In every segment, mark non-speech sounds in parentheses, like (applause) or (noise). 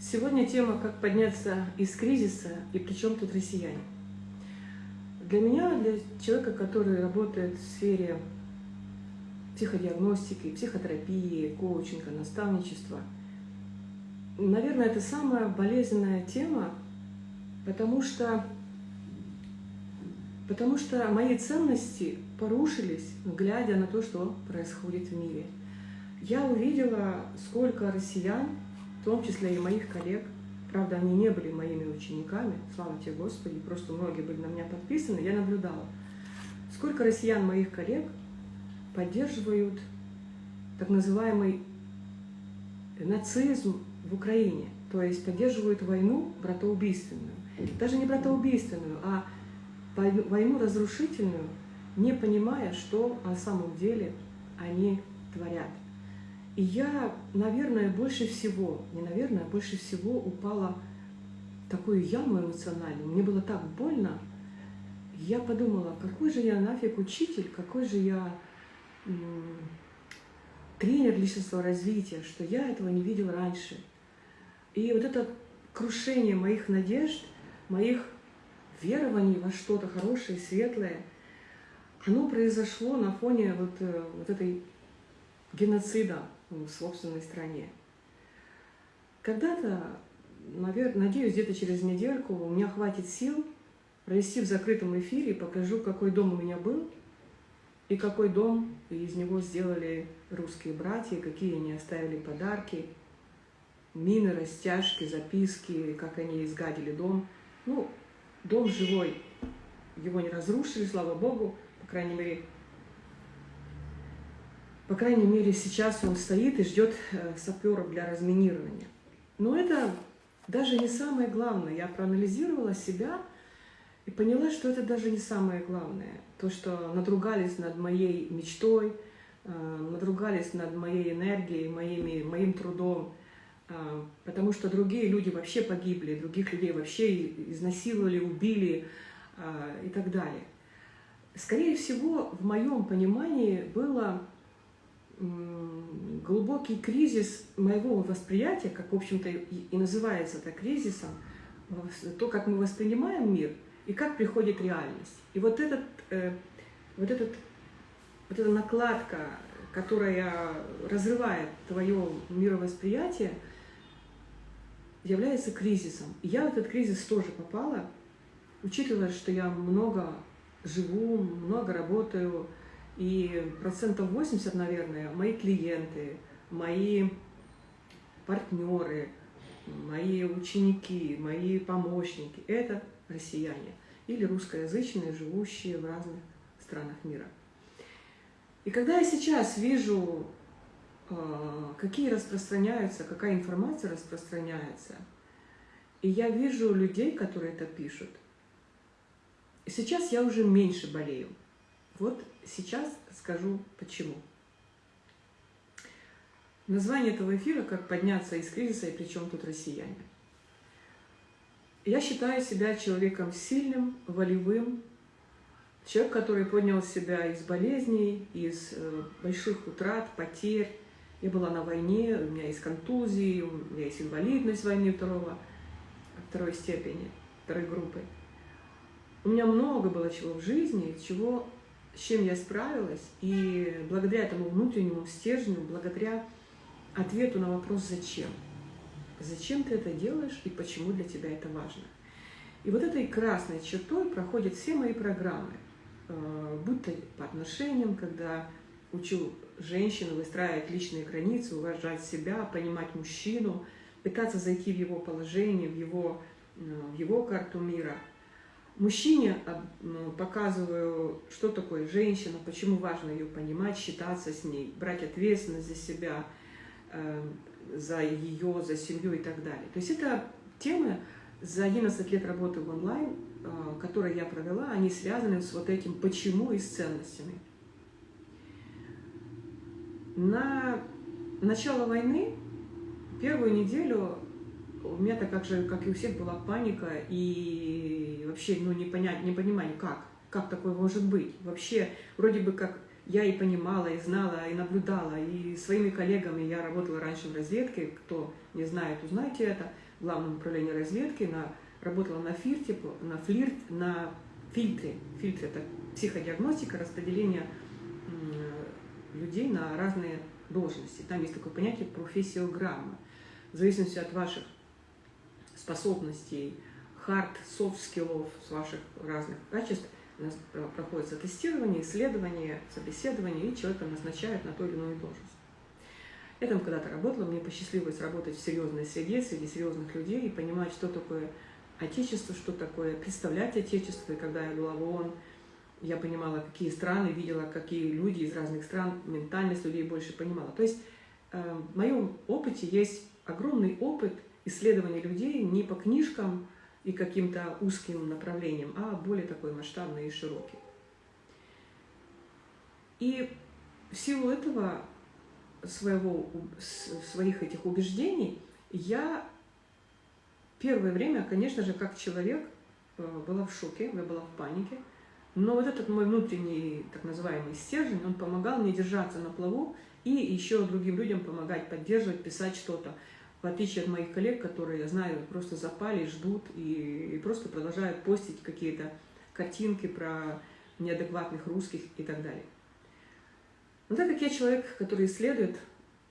Сегодня тема «Как подняться из кризиса» и при чем тут россияне. Для меня, для человека, который работает в сфере психодиагностики, психотерапии, коучинга, наставничества, наверное, это самая болезненная тема, потому что, потому что мои ценности порушились, глядя на то, что происходит в мире. Я увидела, сколько россиян том числе и моих коллег. Правда, они не были моими учениками, слава тебе Господи, просто многие были на меня подписаны, я наблюдала. Сколько россиян моих коллег поддерживают так называемый нацизм в Украине, то есть поддерживают войну братоубийственную. Даже не братоубийственную, а войну разрушительную, не понимая, что на самом деле они творят. И я, наверное, больше всего, не наверное, а больше всего упала в такую яму эмоциональную. Мне было так больно. Я подумала, какой же я нафиг учитель, какой же я тренер личностного развития, что я этого не видел раньше. И вот это крушение моих надежд, моих верований во что-то хорошее, светлое, оно произошло на фоне вот, э, вот этой геноцида в собственной стране. Когда-то, надеюсь, где-то через недельку у меня хватит сил провести в закрытом эфире, покажу, какой дом у меня был, и какой дом из него сделали русские братья, какие они оставили подарки, мины, растяжки, записки, как они изгадили дом. Ну, дом живой, его не разрушили, слава Богу, по крайней мере, по крайней мере, сейчас он стоит и ждет э, саперов для разминирования. Но это даже не самое главное. Я проанализировала себя и поняла, что это даже не самое главное. То, что надругались над моей мечтой, э, надругались над моей энергией, моими, моим трудом, э, потому что другие люди вообще погибли, других людей вообще изнасиловали, убили и так далее. Скорее всего, в моем понимании было глубокий кризис моего восприятия, как, в общем-то, и называется это кризисом, то, как мы воспринимаем мир и как приходит реальность. И вот, этот, э, вот, этот, вот эта накладка, которая разрывает твое мировосприятие, является кризисом. И я в этот кризис тоже попала, учитывая, что я много живу, много работаю, и процентов 80, наверное, мои клиенты, мои партнеры, мои ученики, мои помощники – это россияне или русскоязычные, живущие в разных странах мира. И когда я сейчас вижу, а, какие распространяются, какая информация распространяется, и я вижу людей, которые это пишут, сейчас я уже меньше болею. Вот сейчас скажу почему. Название этого эфира «Как подняться из кризиса и причем тут россияне». Я считаю себя человеком сильным, волевым, человек, который поднял себя из болезней, из э, больших утрат, потерь. Я была на войне, у меня есть контузии, у меня есть инвалидность войны второго, второй степени, второй группы. У меня много было чего в жизни, чего с чем я справилась, и благодаря этому внутреннему стержню, благодаря ответу на вопрос «зачем?». Зачем ты это делаешь и почему для тебя это важно? И вот этой красной чертой проходят все мои программы, э, будь то по отношениям, когда учу женщину выстраивать личные границы, уважать себя, понимать мужчину, пытаться зайти в его положение, в его, э, в его карту мира – Мужчине а, показываю, что такое женщина, почему важно ее понимать, считаться с ней, брать ответственность за себя, э, за ее, за семью и так далее. То есть это темы за 11 лет работы в онлайн, э, которые я провела, они связаны с вот этим «почему» и с ценностями. На начало войны, первую неделю у меня так как же, как и у всех, была паника и вообще ну, не, понять, не понимание, как, как такое может быть. Вообще, вроде бы как я и понимала, и знала, и наблюдала, и своими коллегами я работала раньше в разведке, кто не знает, узнайте это, в главном управлении разведки, на, работала на фирте, на флирт, на фильтре. Фильтр – это психодиагностика, распределение людей на разные должности. Там есть такое понятие профессиограмма. В зависимости от ваших способностей, хард, софт скиллов, с ваших разных качеств – у нас проходится тестирование, исследование, собеседование, и человека назначают на ту или иную должность. Я там когда-то работала, мне посчастливилось работать в серьезной среде, среди серьезных людей, и понимать, что такое отечество, что такое представлять отечество. И когда я была в ООН, я понимала, какие страны, видела, какие люди из разных стран, ментальность людей больше понимала. То есть э, в моем опыте есть огромный опыт исследования людей не по книжкам, и каким-то узким направлением, а более такой масштабный и широкий. И в силу этого, своего, своих этих убеждений, я первое время, конечно же, как человек, э, была в шоке, я была в панике, но вот этот мой внутренний, так называемый стержень, он помогал мне держаться на плаву и еще другим людям помогать, поддерживать, писать что-то в отличие от моих коллег, которые, я знаю, просто запали, ждут и, и просто продолжают постить какие-то картинки про неадекватных русских и так далее. Но так как я человек, который исследует,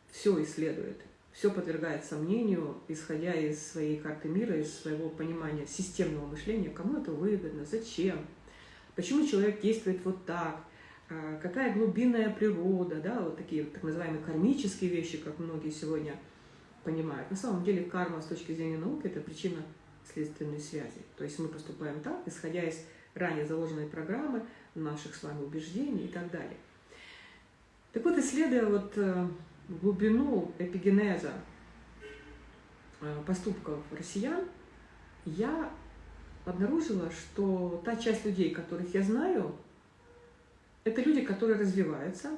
все исследует, все подвергает сомнению, исходя из своей карты мира, из своего понимания системного мышления, кому это выгодно, зачем, почему человек действует вот так, а, какая глубинная природа, да, вот такие так называемые кармические вещи, как многие сегодня понимают. На самом деле карма с точки зрения науки – это причина следственной связи. То есть мы поступаем так, исходя из ранее заложенной программы, наших с вами убеждений и так далее. Так вот, исследуя вот э, глубину эпигенеза э, поступков россиян, я обнаружила, что та часть людей, которых я знаю, это люди, которые развиваются,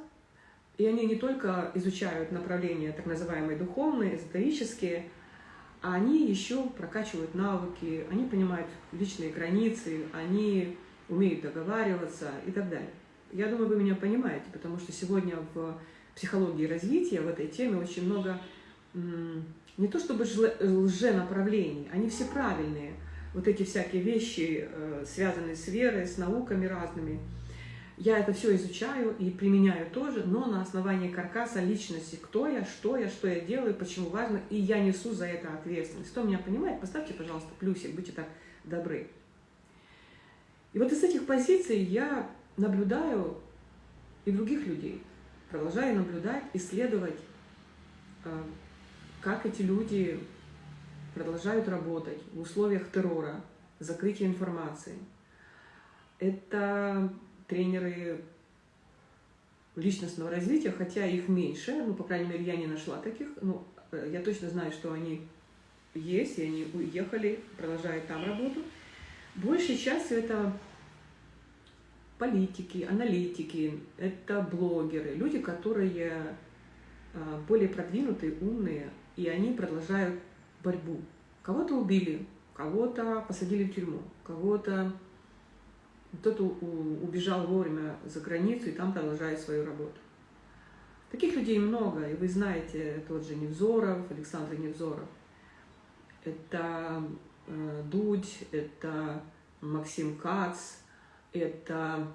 и они не только изучают направления так называемые духовные, эзотерические, а они еще прокачивают навыки, они понимают личные границы, они умеют договариваться и так далее. Я думаю, вы меня понимаете, потому что сегодня в психологии развития в этой теме очень много не то чтобы лженаправлений, они все правильные. Вот эти всякие вещи, э, связанные с верой, с науками разными – я это все изучаю и применяю тоже, но на основании каркаса личности. Кто я, что я, что я делаю, почему важно, и я несу за это ответственность. Кто меня понимает, поставьте, пожалуйста, плюсик, будьте так добры. И вот из этих позиций я наблюдаю и других людей, продолжаю наблюдать, исследовать, э, как эти люди продолжают работать в условиях террора, закрытия информации. Это тренеры личностного развития, хотя их меньше, ну, по крайней мере, я не нашла таких, ну, э, я точно знаю, что они есть, и они уехали, продолжают там работу. Большей частью это политики, аналитики, это блогеры, люди, которые э, более продвинутые, умные, и они продолжают борьбу. Кого-то убили, кого-то посадили в тюрьму, кого-то кто-то убежал вовремя за границу и там продолжает свою работу. Таких людей много, и вы знаете, тот же Невзоров, Александр Невзоров. Это э, Дудь, это Максим Кац, это,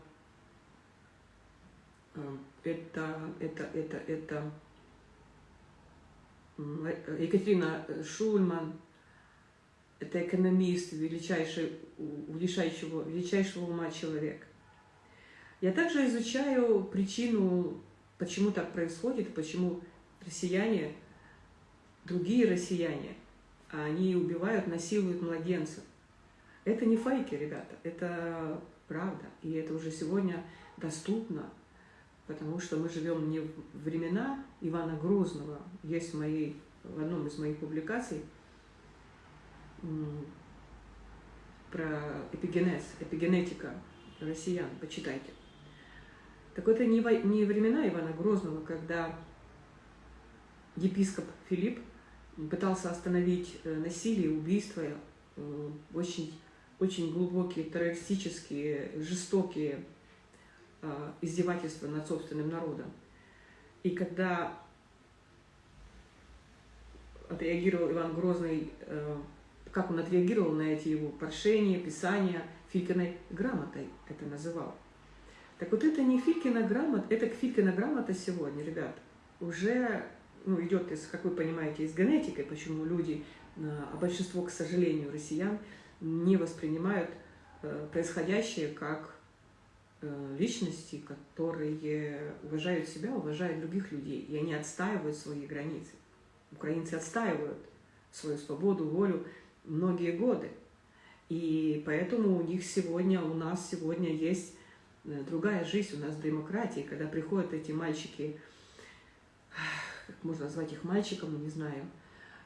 э, это, это, это, это Екатерина Шульман, это экономист, величайшего, величайшего ума человек. Я также изучаю причину, почему так происходит, почему россияне, другие россияне, они убивают, насилуют младенцев. Это не фейки, ребята, это правда. И это уже сегодня доступно, потому что мы живем не в времена Ивана Грозного. Есть в, моей, в одном из моих публикаций – про эпигенез, эпигенетика россиян, почитайте. Так это не, не времена Ивана Грозного, когда епископ Филипп пытался остановить э, насилие, убийство, э, очень, очень глубокие, террористические, жестокие э, издевательства над собственным народом. И когда отреагировал Иван Грозный, как он отреагировал на эти его прошения, писания, Филькиной грамотой это называл. Так вот это не Филькина грамота, это Филькина грамота сегодня, ребят, уже ну, идет, из, как вы понимаете, из генетики, почему люди, а большинство, к сожалению, россиян не воспринимают э, происходящее как э, личности, которые уважают себя, уважают других людей, и они отстаивают свои границы. Украинцы отстаивают свою свободу, волю многие годы. И поэтому у них сегодня, у нас сегодня есть э, другая жизнь, у нас демократия. Когда приходят эти мальчики, как можно назвать их мальчиком, не знаю,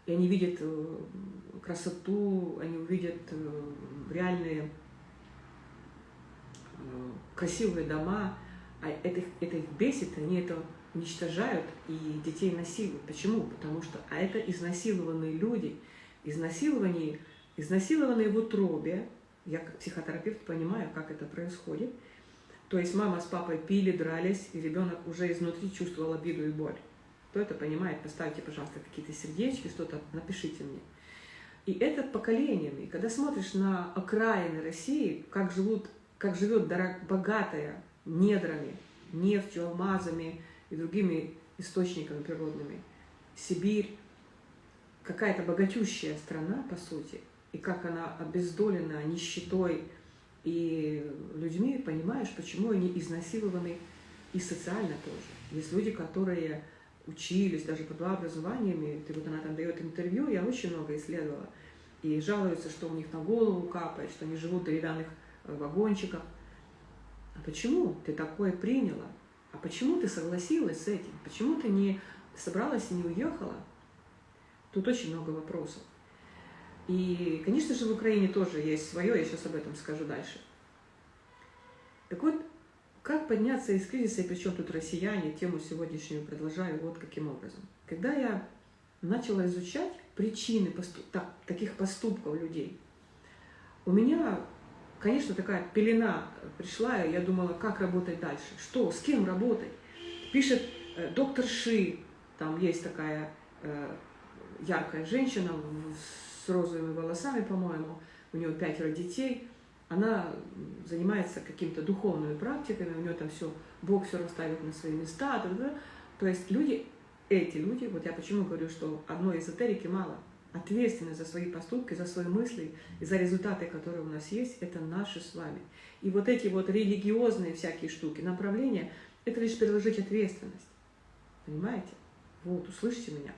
и они видят э, красоту, они увидят э, реальные красивые дома, а это, это их бесит, они это уничтожают и детей насилуют. Почему? Потому что а это изнасилованные люди. Изнасилование, изнасилованные в утробе, я как психотерапевт понимаю, как это происходит. То есть мама с папой пили, дрались, и ребенок уже изнутри чувствовал обиду и боль. Кто это понимает, поставьте, пожалуйста, какие-то сердечки, что-то напишите мне. И это поколениями. Когда смотришь на окраины России, как, живут, как живет богатая недрами, нефтью, алмазами, и другими источниками природными. Сибирь, какая-то богатющая страна, по сути, и как она обездолена нищетой и людьми, понимаешь, почему они изнасилованы и социально тоже. Есть люди, которые учились, даже по два образованиями, ты вот она там дает интервью, я очень много исследовала, и жалуются, что у них на голову капает, что они живут в деревянных э, вагончиках. А почему ты такое приняла? А почему ты согласилась с этим? Почему ты не собралась и не уехала? Тут очень много вопросов. И, конечно же, в Украине тоже есть свое, я сейчас об этом скажу дальше. Так вот, как подняться из кризиса, и причем тут россияне, тему сегодняшнюю продолжаю вот каким образом. Когда я начала изучать причины поступ... так, таких поступков людей, у меня конечно, такая пелена пришла, и я думала, как работать дальше, что, с кем работать. Пишет э, доктор Ши, там есть такая э, яркая женщина с розовыми волосами, по-моему, у нее пятеро детей, она занимается какими-то духовными практиками, у нее там все, Бог все расставит на свои места, да, да. то есть люди, эти люди, вот я почему говорю, что одной эзотерики мало – ответственность за свои поступки, за свои мысли и за результаты, которые у нас есть, это наши с вами. И вот эти вот религиозные всякие штуки, направления, это лишь переложить ответственность. Понимаете? Вот, услышите меня.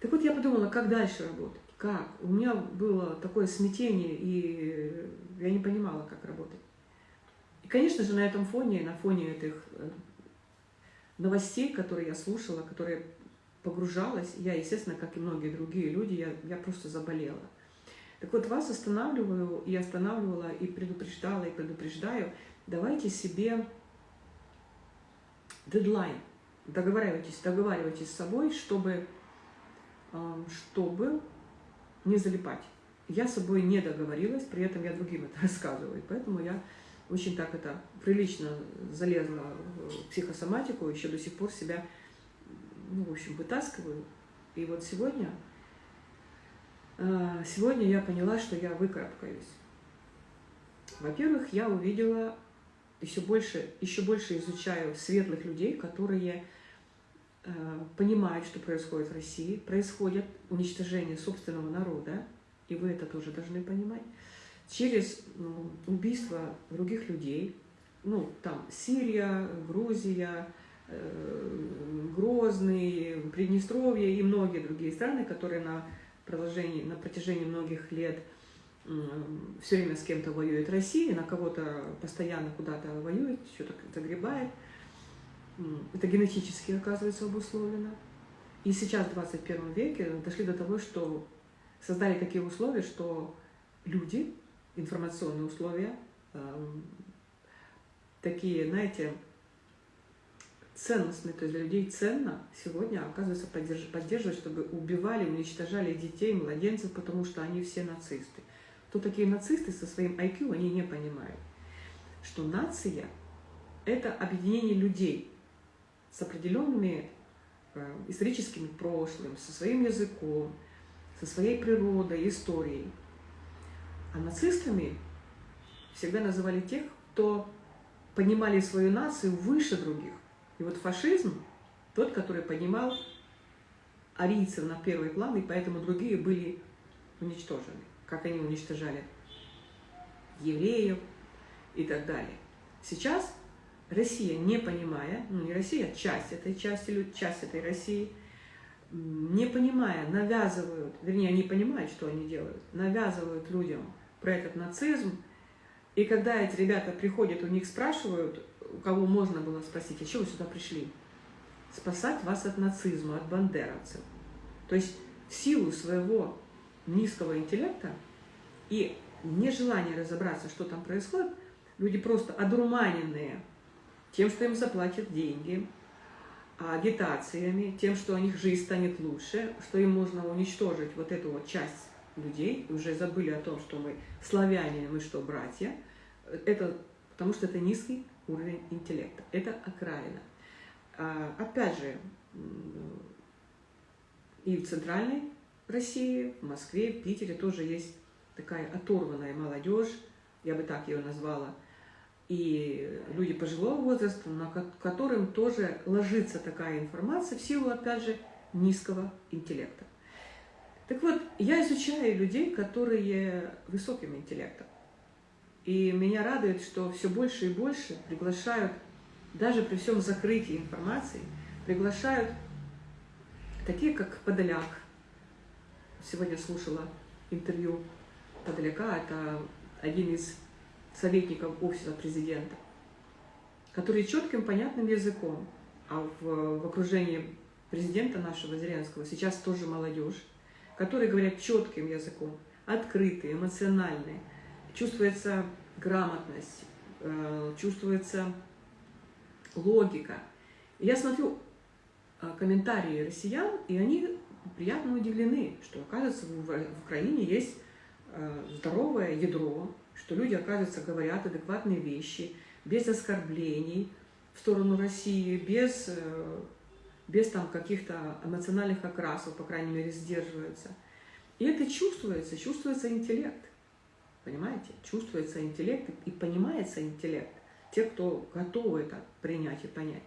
Так вот я подумала, как дальше работать? Как? У меня было такое смятение, и я не понимала, как работать. И, конечно же, на этом фоне, на фоне этих э, новостей, которые я слушала, которые погружалась, я, естественно, как и многие другие люди, я, я просто заболела. Так вот, вас останавливаю, и останавливала, и предупреждала, и предупреждаю, давайте себе дедлайн, договаривайтесь, договаривайтесь с собой, чтобы, чтобы не залипать. Я с собой не договорилась, при этом я другим это (laughs) рассказываю, поэтому я очень так это прилично залезла в психосоматику, еще до сих пор себя ну, в общем, вытаскиваю. И вот сегодня, а, сегодня я поняла, что я выкарабкаюсь. Во-первых, я увидела, еще больше, еще больше изучаю светлых людей, которые понимают, что происходит в России, происходит уничтожение собственного народа, и вы это тоже должны понимать, через ну, убийство других людей, ну, там, Сирия, Грузия, Э, Грозный, Приднестровье и многие другие страны, которые на, продолжении, на протяжении многих лет все время с кем-то воюет Россия, на кого-то постоянно куда-то воюет, что-то загребает. Это генетически, оказывается, обусловлено. И сейчас, в 21 веке, дошли до того, что создали такие условия, что люди, информационные условия, эм, такие, знаете, ценностный, то есть для людей ценно сегодня, оказывается, поддерживать, чтобы убивали, уничтожали детей, младенцев, потому что они все нацисты. Кто такие нацисты со своим IQ, они не понимают, что нация – это объединение людей с определенными э, историческим прошлым, со своим языком, со своей природой, историей. А нацистами всегда называли тех, кто понимали свою нацию выше других. И вот фашизм, тот, который поднимал арийцев на первый план, и поэтому другие были уничтожены. Как они уничтожали евреев и так далее. Сейчас Россия, не понимая, ну не Россия, а часть этой части, часть этой России, не понимая, навязывают, вернее, они понимают, что они делают, навязывают людям про этот нацизм, и когда эти ребята приходят, у них спрашивают, у кого можно было спросить, а что вы сюда пришли? Спасать вас от нацизма, от бандеровцев. То есть в силу своего низкого интеллекта и нежелания разобраться, что там происходит, люди просто одурманенные тем, что им заплатят деньги, агитациями, тем, что у них жизнь станет лучше, что им можно уничтожить вот эту вот часть людей, уже забыли о том, что мы славяне, мы что, братья, это потому что это низкий уровень интеллекта, это окраина. А, опять же, и в центральной России, в Москве, в Питере тоже есть такая оторванная молодежь, я бы так ее назвала, и люди пожилого возраста, на которым тоже ложится такая информация в силу, опять же, низкого интеллекта. Так вот, я изучаю людей, которые высоким интеллектом. И меня радует, что все больше и больше приглашают, даже при всем закрытии информации, приглашают такие, как Подоляк. Сегодня слушала интервью Подоляка, это один из советников офиса президента, который четким, понятным языком, а в, в окружении президента нашего Зеленского сейчас тоже молодежь, которые говорят четким языком, открытые, эмоциональные. Чувствуется грамотность, э, чувствуется логика. Я смотрю э, комментарии россиян, и они приятно удивлены, что, оказывается, в Украине есть э, здоровое ядро, что люди, оказывается, говорят адекватные вещи, без оскорблений в сторону России, без без там каких-то эмоциональных окрасов, по крайней мере, сдерживаются. И это чувствуется, чувствуется интеллект. Понимаете? Чувствуется интеллект и понимается интеллект. Те, кто готовы это принять и понять.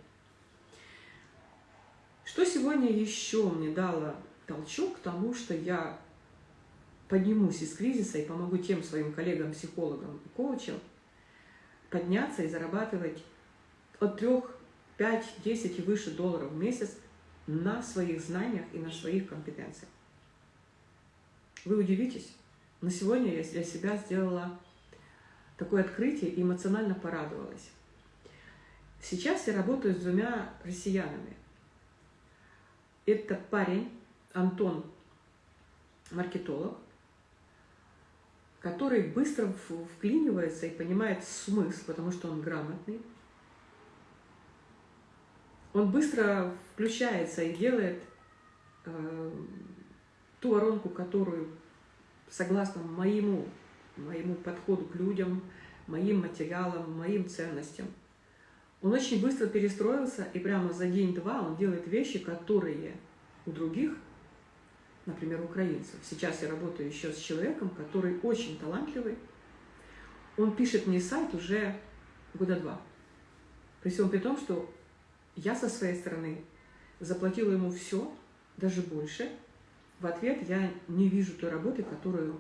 Что сегодня еще мне дало толчок к тому, что я поднимусь из кризиса и помогу тем своим коллегам-психологам и коучам подняться и зарабатывать от трех 5, 10 и выше долларов в месяц на своих знаниях и на своих компетенциях. Вы удивитесь, но сегодня я для себя сделала такое открытие и эмоционально порадовалась. Сейчас я работаю с двумя россиянами. Это парень Антон, маркетолог, который быстро вклинивается и понимает смысл, потому что он грамотный, он быстро включается и делает э, ту воронку, которую, согласно моему, моему подходу к людям, моим материалам, моим ценностям, он очень быстро перестроился, и прямо за день-два он делает вещи, которые у других, например, украинцев. Сейчас я работаю еще с человеком, который очень талантливый. Он пишет мне сайт уже года два. При всем при том, что я со своей стороны заплатила ему все, даже больше. В ответ я не вижу той работы, которую,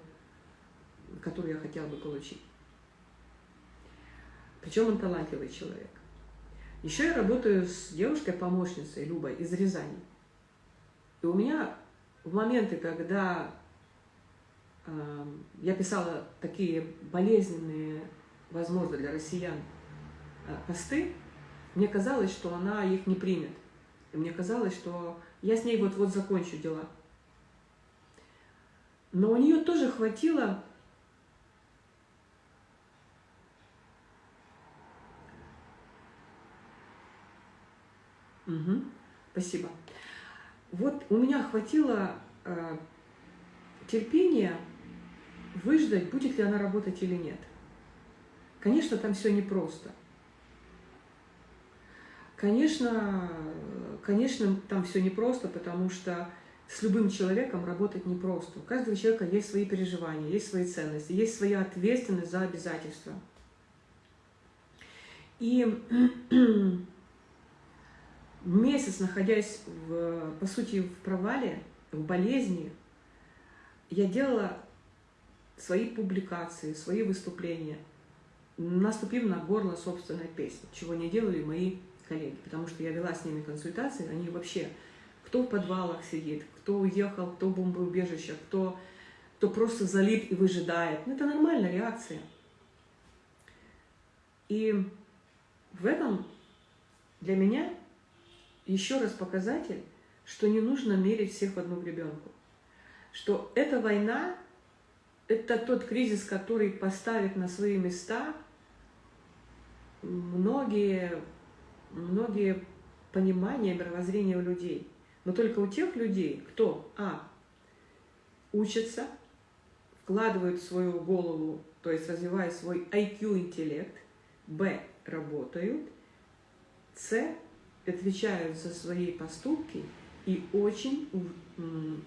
которую я хотела бы получить. Причем он талантливый человек. Еще я работаю с девушкой-помощницей Любой из Рязани. И у меня в моменты, когда э, я писала такие болезненные, возможно, для россиян э, посты, мне казалось, что она их не примет. И мне казалось, что я с ней вот-вот закончу дела. Но у нее тоже хватило Угу, спасибо. Вот у меня хватило э, терпения выждать, будет ли она работать или нет. Конечно, там все непросто. Конечно, конечно, там все непросто, потому что с любым человеком работать непросто. У каждого человека есть свои переживания, есть свои ценности, есть своя ответственность за обязательства. И месяц, находясь, в, по сути, в провале, в болезни, я делала свои публикации, свои выступления, наступив на горло собственной песни, чего не делали мои коллеги, потому что я вела с ними консультации, они вообще, кто в подвалах сидит, кто уехал, кто в бомбоубежище, кто, кто просто залип и выжидает. Ну, это нормальная реакция. И в этом для меня еще раз показатель, что не нужно мерить всех в одну гребенку. Что эта война – это тот кризис, который поставит на свои места многие, многие понимания, мировоззрения у людей. Но только у тех людей, кто, а, учится, вкладывает в свою голову, то есть развивает свой IQ-интеллект, б, работают, с, отвечают за свои поступки и очень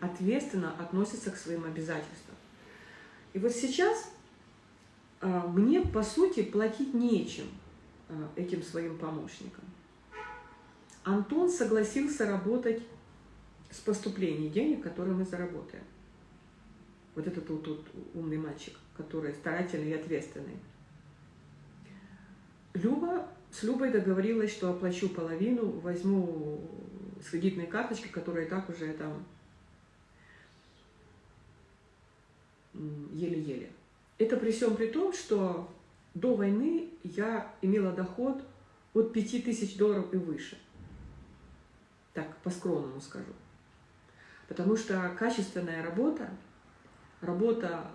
ответственно относятся к своим обязательствам. И вот сейчас а, мне, по сути, платить нечем а, этим своим помощникам. Антон согласился работать с поступлением денег, которые мы заработаем. Вот этот вот, вот умный мальчик, который старательный и ответственный. Люба с Любой договорилась, что оплачу половину, возьму с кредитной карточки, которая и так уже там еле-еле. Это при всем при том, что до войны я имела доход от 5000 долларов и выше. Так, по-скромному скажу. Потому что качественная работа, работа,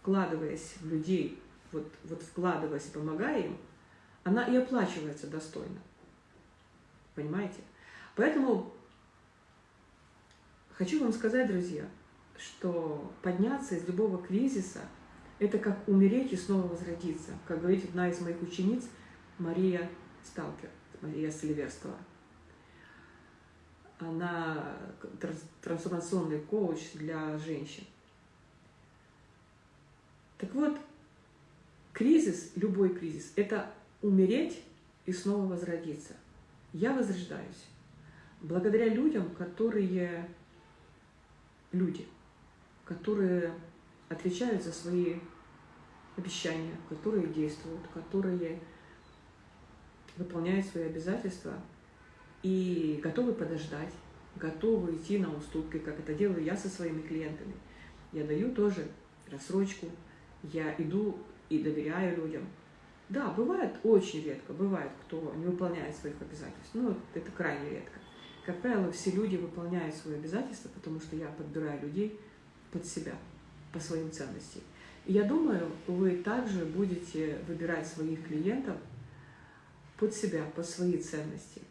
вкладываясь в людей, вот, вот вкладываясь, помогая им, она и оплачивается достойно. Понимаете? Поэтому хочу вам сказать, друзья, что подняться из любого кризиса – это как умереть и снова возродиться. Как говорит одна из моих учениц Мария Сталкер, Мария Сильверского. Она трансформационный коуч для женщин. Так вот, кризис, любой кризис, это умереть и снова возродиться. Я возрождаюсь благодаря людям, которые люди, которые отвечают за свои обещания, которые действуют, которые выполняют свои обязательства и готовы подождать, готовы идти на уступки, как это делаю я со своими клиентами. Я даю тоже рассрочку, я иду и доверяю людям, да, бывает очень редко, бывает, кто не выполняет своих обязательств. Ну, это крайне редко. Как правило, все люди выполняют свои обязательства, потому что я подбираю людей под себя, по своим ценностям. И я думаю, вы также будете выбирать своих клиентов под себя, под свои ценности.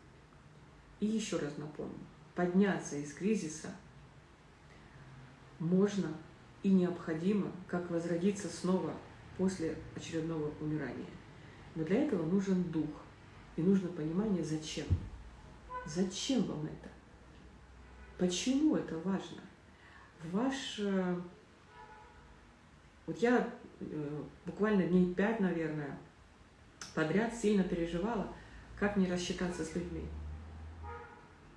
И еще раз напомню, подняться из кризиса можно и необходимо, как возродиться снова после очередного умирания. Но для этого нужен дух. И нужно понимание, зачем. Зачем вам это? Почему это важно? Ваш... Вот я э, буквально дней пять, наверное, подряд сильно переживала, как не рассчитаться с людьми.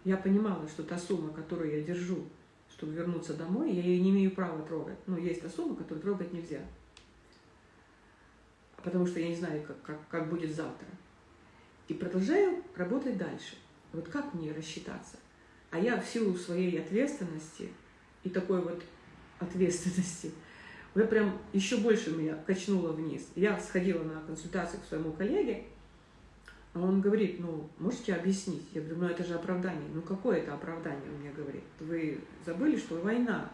Я понимала, что та сумма, которую я держу, чтобы вернуться домой, я ее не имею права трогать. Но есть та сумма, которую трогать нельзя потому что я не знаю, как, как, как будет завтра. И продолжаю работать дальше. Вот как мне рассчитаться? А я в силу своей ответственности и такой вот ответственности, я прям еще больше меня качнула вниз. Я сходила на консультацию к своему коллеге, а он говорит, ну, можете объяснить? Я говорю, ну это же оправдание. Ну какое это оправдание, он мне говорит. Вы забыли, что война.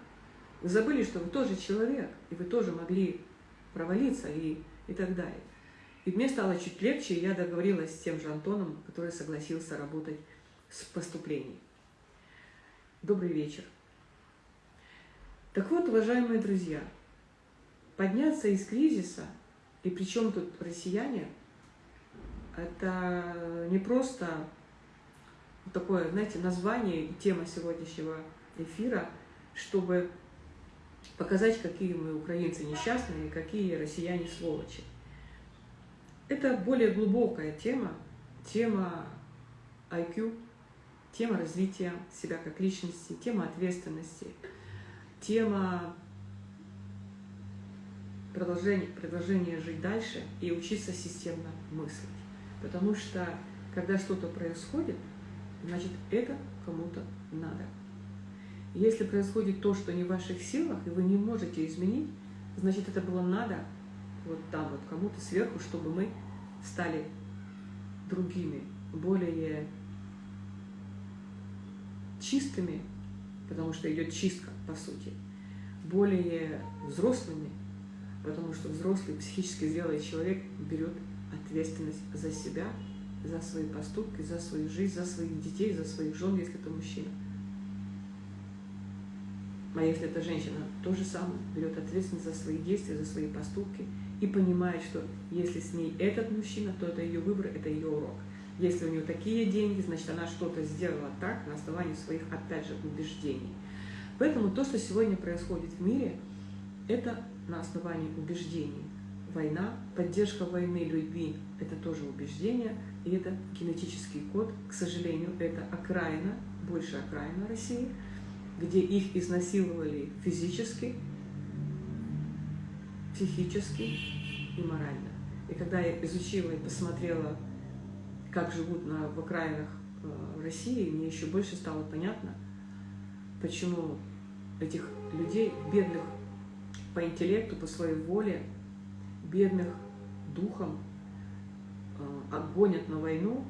Вы забыли, что вы тоже человек, и вы тоже могли провалиться и и так далее. И мне стало чуть легче, и я договорилась с тем же Антоном, который согласился работать с поступлением. Добрый вечер. Так вот, уважаемые друзья, подняться из кризиса, и причем тут россияне, это не просто такое, знаете, название и тема сегодняшнего эфира, чтобы показать, какие мы украинцы несчастные, какие россияне сволочи. Это более глубокая тема, тема IQ, тема развития себя как личности, тема ответственности, тема продолжения, продолжения жить дальше и учиться системно мыслить. Потому что, когда что-то происходит, значит, это кому-то надо. Если происходит то, что не в ваших силах, и вы не можете изменить, значит, это было надо вот там вот кому-то сверху, чтобы мы стали другими, более чистыми, потому что идет чистка, по сути, более взрослыми, потому что взрослый, психически зрелый человек берет ответственность за себя, за свои поступки, за свою жизнь, за своих детей, за своих жен, если это мужчина. А если это женщина, то же самое, берет ответственность за свои действия, за свои поступки и понимает, что если с ней этот мужчина, то это ее выбор, это ее урок. Если у нее такие деньги, значит, она что-то сделала так на основании своих, опять же, убеждений. Поэтому то, что сегодня происходит в мире, это на основании убеждений. Война, поддержка войны людьми – это тоже убеждение, и это генетический код. К сожалению, это окраина, больше окраина России – где их изнасиловали физически, психически и морально. И когда я изучила и посмотрела, как живут на, в окраинах э, России, мне еще больше стало понятно, почему этих людей, бедных по интеллекту, по своей воле, бедных духом, э, гонят на войну,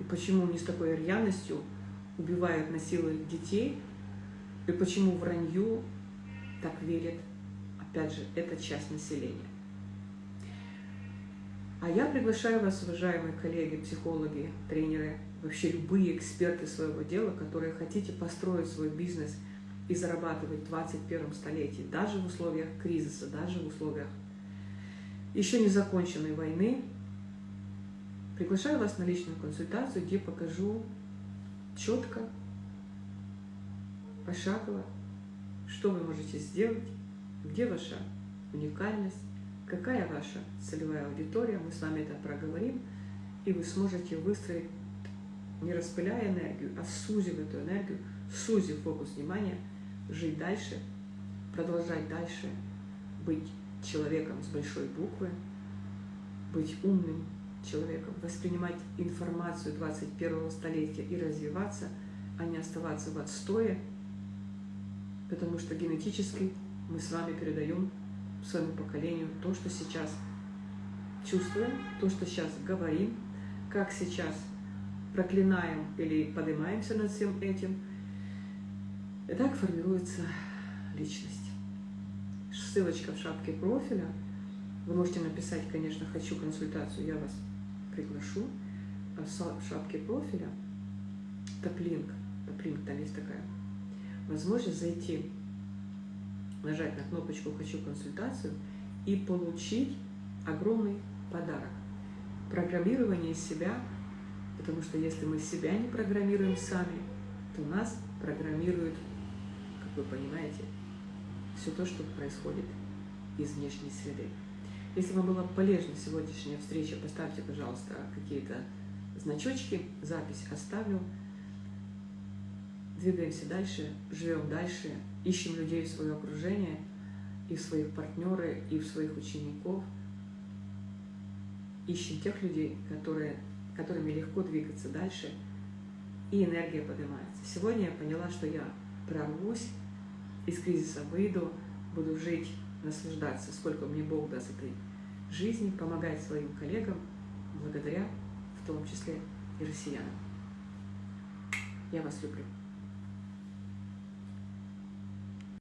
и почему они с такой рьяностью убивают, насилуют детей, и почему вранью так верит, опять же, эта часть населения. А я приглашаю вас, уважаемые коллеги, психологи, тренеры, вообще любые эксперты своего дела, которые хотите построить свой бизнес и зарабатывать в 21 столетии, даже в условиях кризиса, даже в условиях еще не законченной войны, приглашаю вас на личную консультацию, где покажу четко, пошагово, что вы можете сделать, где ваша уникальность, какая ваша целевая аудитория, мы с вами это проговорим, и вы сможете выстроить, не распыляя энергию, а сузив эту энергию, сузив фокус внимания, жить дальше, продолжать дальше, быть человеком с большой буквы, быть умным человеком, воспринимать информацию 21 столетия и развиваться, а не оставаться в отстое, потому что генетически мы с вами передаем своему поколению то, что сейчас чувствуем, то, что сейчас говорим, как сейчас проклинаем или поднимаемся над всем этим. И так формируется личность. Ссылочка в шапке профиля. Вы можете написать, конечно, «Хочу консультацию», я вас приглашу. А в шапке профиля топлинк, топлинк, там есть такая возможность зайти, нажать на кнопочку «Хочу консультацию» и получить огромный подарок. Программирование себя, потому что если мы себя не программируем сами, то нас программируют, как вы понимаете, все то, что происходит из внешней среды. Если вам была полезна сегодняшняя встреча, поставьте, пожалуйста, какие-то значочки, запись оставлю двигаемся дальше, живем дальше, ищем людей в свое окружение, и в своих партнеры, и в своих учеников. Ищем тех людей, которые, которыми легко двигаться дальше, и энергия поднимается. Сегодня я поняла, что я прорвусь, из кризиса выйду, буду жить, наслаждаться, сколько мне Бог даст этой жизни, помогать своим коллегам, благодаря в том числе и россиянам. Я вас люблю.